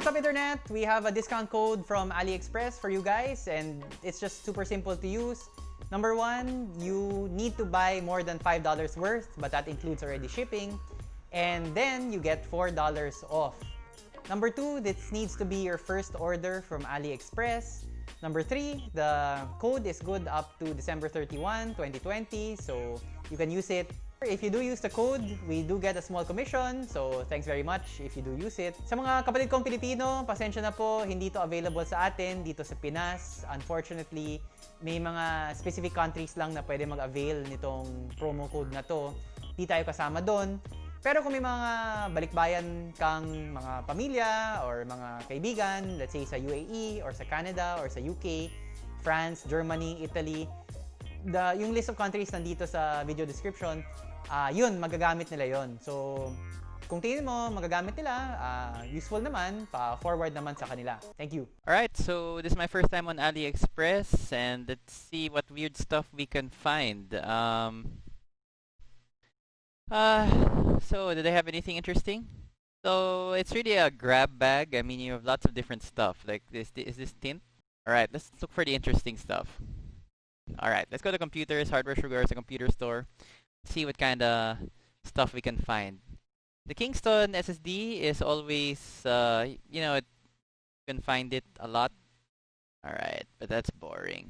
What's up internet? We have a discount code from AliExpress for you guys and it's just super simple to use. Number one, you need to buy more than $5 worth, but that includes already shipping. And then you get $4 off. Number two, this needs to be your first order from AliExpress. Number three, the code is good up to December 31, 2020, so you can use it If you do use the code, we do get a small commission. So, thanks very much if you do use it. Sa mga kapatid kong Pilipino, pasensya na po, hindi to available sa atin dito sa Pinas. Unfortunately, may mga specific countries lang na pwede mag-avail nitong promo code na to. Di tayo kasama doon. Pero kung may mga balikbayan kang mga pamilya or mga kaibigan, let's say sa UAE or sa Canada or sa UK, France, Germany, Italy, the, yung list of countries nandito sa video description, uh, yun, magagamit nila yon So, kung tingin mo magagamit nila, uh, useful naman, pa-forward naman sa kanila. Thank you. Alright, so this is my first time on AliExpress and let's see what weird stuff we can find. Um, uh, so, do they have anything interesting? So, it's really a grab bag. I mean, you have lots of different stuff. Like, this, is this tint? Alright, let's look for the interesting stuff. Alright, let's go to computers, hardware sugar, a computer store see what kind of stuff we can find. The Kingston SSD is always, uh, you know, it, you can find it a lot. Alright, but that's boring.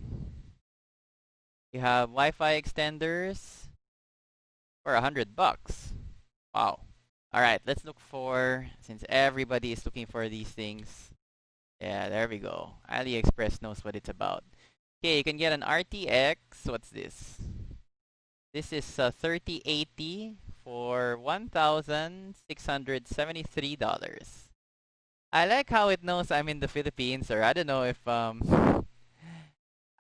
You have Wi-Fi extenders for a hundred bucks. Wow. Alright, let's look for, since everybody is looking for these things. Yeah, there we go. AliExpress knows what it's about. Okay, you can get an RTX. What's this? This is uh, 3080 for $1,673. I like how it knows I'm in the Philippines, or I don't know if um,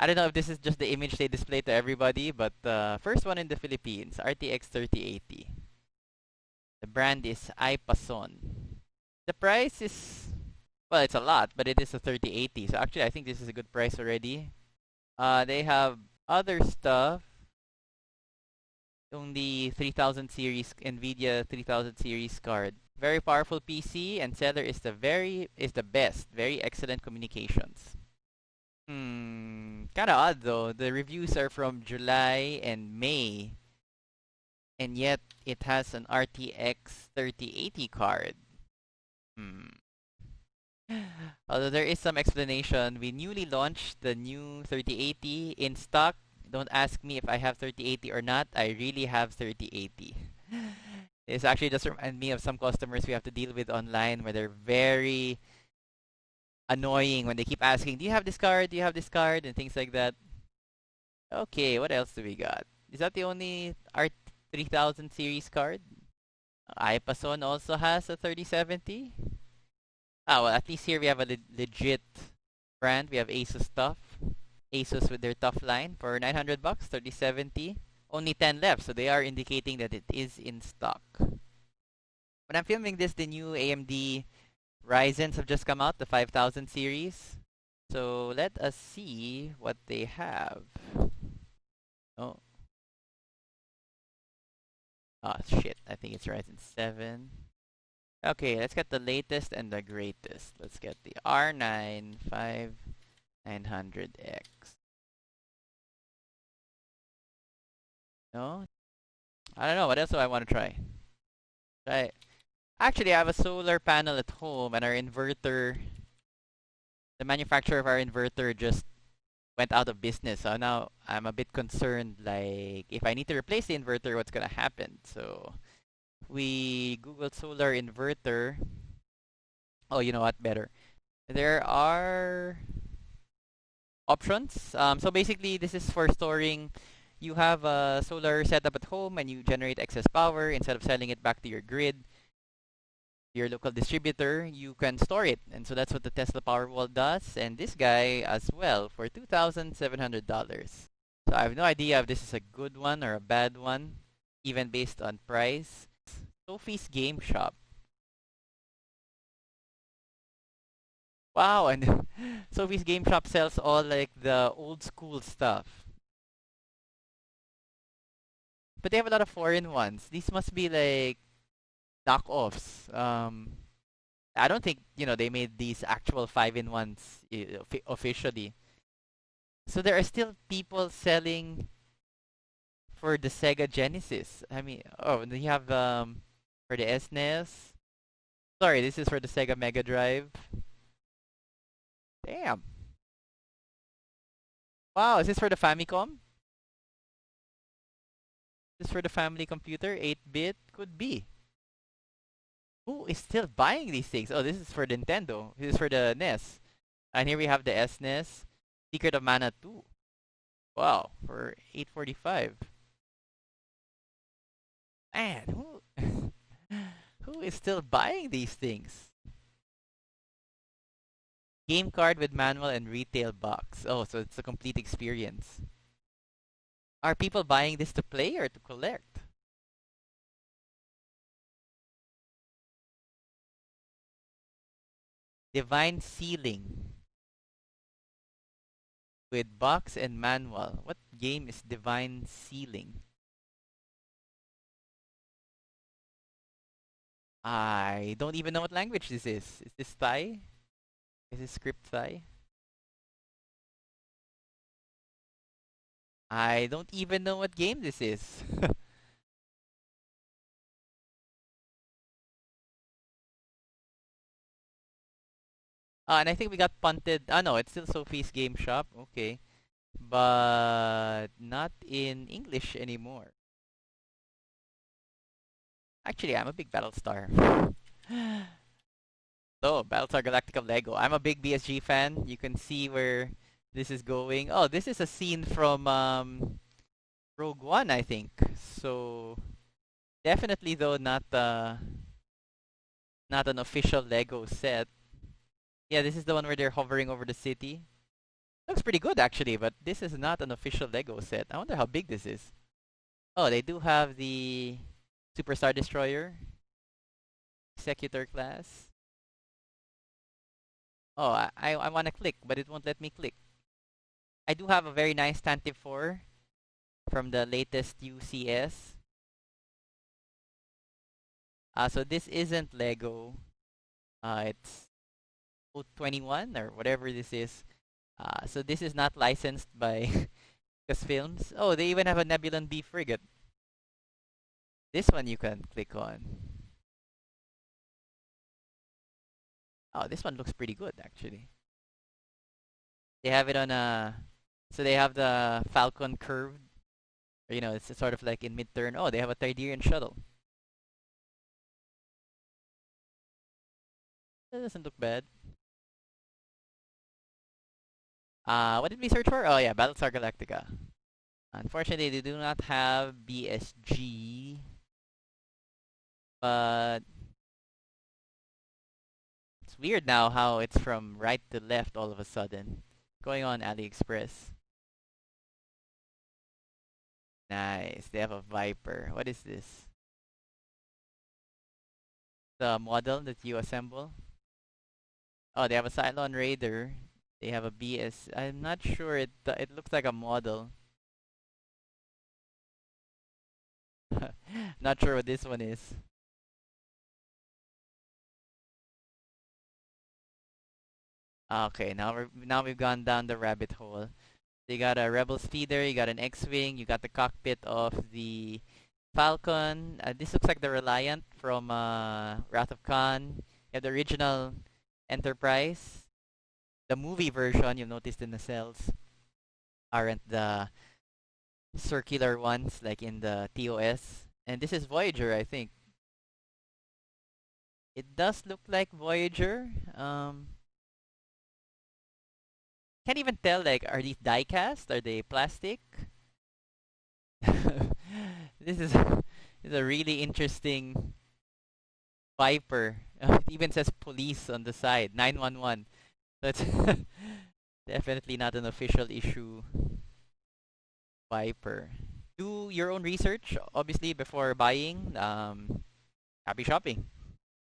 I don't know if this is just the image they display to everybody, but uh, first one in the Philippines, RTX 3080. The brand is iPason. The price is, well, it's a lot, but it is a 3080. So actually, I think this is a good price already. Uh, they have other stuff the 3000 series Nvidia 3000 series card. Very powerful PC and seller is the very is the best. Very excellent communications. Hmm, kind of odd though. The reviews are from July and May. And yet it has an RTX 3080 card. Hmm. Although there is some explanation, we newly launched the new 3080 in stock don't ask me if I have 3080 or not. I really have 3080. This actually just remind me of some customers we have to deal with online where they're very annoying when they keep asking, do you have this card? Do you have this card? And things like that. Okay, what else do we got? Is that the only R3000 series card? iPason also has a 3070. Ah, well, at least here we have a le legit brand. We have Asus stuff. Asus with their tough line for 900 bucks, 3070. Only 10 left, so they are indicating that it is in stock. When I'm filming this, the new AMD Ryzen's have just come out, the 5000 series. So let us see what they have. Oh. Oh shit, I think it's Ryzen 7. Okay, let's get the latest and the greatest. Let's get the R9 5 900X. No? I don't know. What else do I want to try? Try. Actually, I have a solar panel at home and our inverter, the manufacturer of our inverter just went out of business. So now I'm a bit concerned, like, if I need to replace the inverter, what's going to happen? So we Googled solar inverter. Oh, you know what? Better. There are options. Um, so basically, this is for storing. You have a solar setup at home and you generate excess power. Instead of selling it back to your grid, your local distributor, you can store it. And so that's what the Tesla Powerwall does. And this guy as well for $2,700. So I have no idea if this is a good one or a bad one, even based on price. Sophie's Game Shop. Wow, and Sophie's Game Shop sells all like the old school stuff. But they have a lot of foreign ones. These must be like knockoffs. Um, I don't think you know they made these actual five in ones uh, officially. So there are still people selling for the Sega Genesis. I mean, oh, they have um for the SNES. Sorry, this is for the Sega Mega Drive. Damn. Wow, is this for the Famicom? Is this for the family computer? 8-bit? Could be. Who is still buying these things? Oh, this is for Nintendo. This is for the NES. And here we have the SNES. Secret of Mana 2. Wow, for 845. Man, who who is still buying these things? Game card with manual and retail box. Oh, so it's a complete experience. Are people buying this to play or to collect? Divine Sealing. With box and manual. What game is Divine Sealing? I don't even know what language this is. Is this Thai? Is this script Thai? I don't even know what game this is. Uh, and I think we got punted. Ah, no, it's still Sophie's Game Shop. Okay. But not in English anymore. Actually, I'm a big Battlestar. so, Battlestar Galactica Lego. I'm a big BSG fan. You can see where this is going. Oh, this is a scene from um, Rogue One, I think. So, definitely though not uh, not an official Lego set. Yeah, this is the one where they're hovering over the city. Looks pretty good actually, but this is not an official Lego set. I wonder how big this is. Oh, they do have the Superstar Destroyer. Executor class. Oh, I, I, want to click, but it won't let me click. I do have a very nice Tantive 4 from the latest UCS. Uh, so this isn't Lego. Uh, it's 21 or whatever this is. Uh, so this is not licensed by Films. Oh, they even have a Nebulon B frigate. This one you can click on. Oh, this one looks pretty good actually. They have it on a, so they have the Falcon curved. You know, it's sort of like in mid-turn. Oh, they have a Tydirium shuttle. That doesn't look bad. Uh, what did we search for? Oh yeah, Battlestar Galactica. Unfortunately, they do not have BSG. But weird now how it's from right to left all of a sudden. Going on AliExpress. Nice. They have a Viper. What is this? The model that you assemble? Oh, they have a Cylon Raider. They have a BS. I'm not sure. It it looks like a model. not sure what this one is. Okay, now we're now we've gone down the rabbit hole. You got a Rebel speeder, you got an X-wing, you got the cockpit of the Falcon. Uh, this looks like the Reliant from uh, Wrath of Khan. You have the original Enterprise. The movie version, you'll notice in the nacelles aren't the circular ones like in the TOS. And this is Voyager, I think. It does look like Voyager. Um, can't even tell, like, are these die cast? Are they plastic? this is, is a really interesting Viper. it even says police on the side, 911. That's definitely not an official issue Viper. Do your own research, obviously, before buying. Um, happy shopping.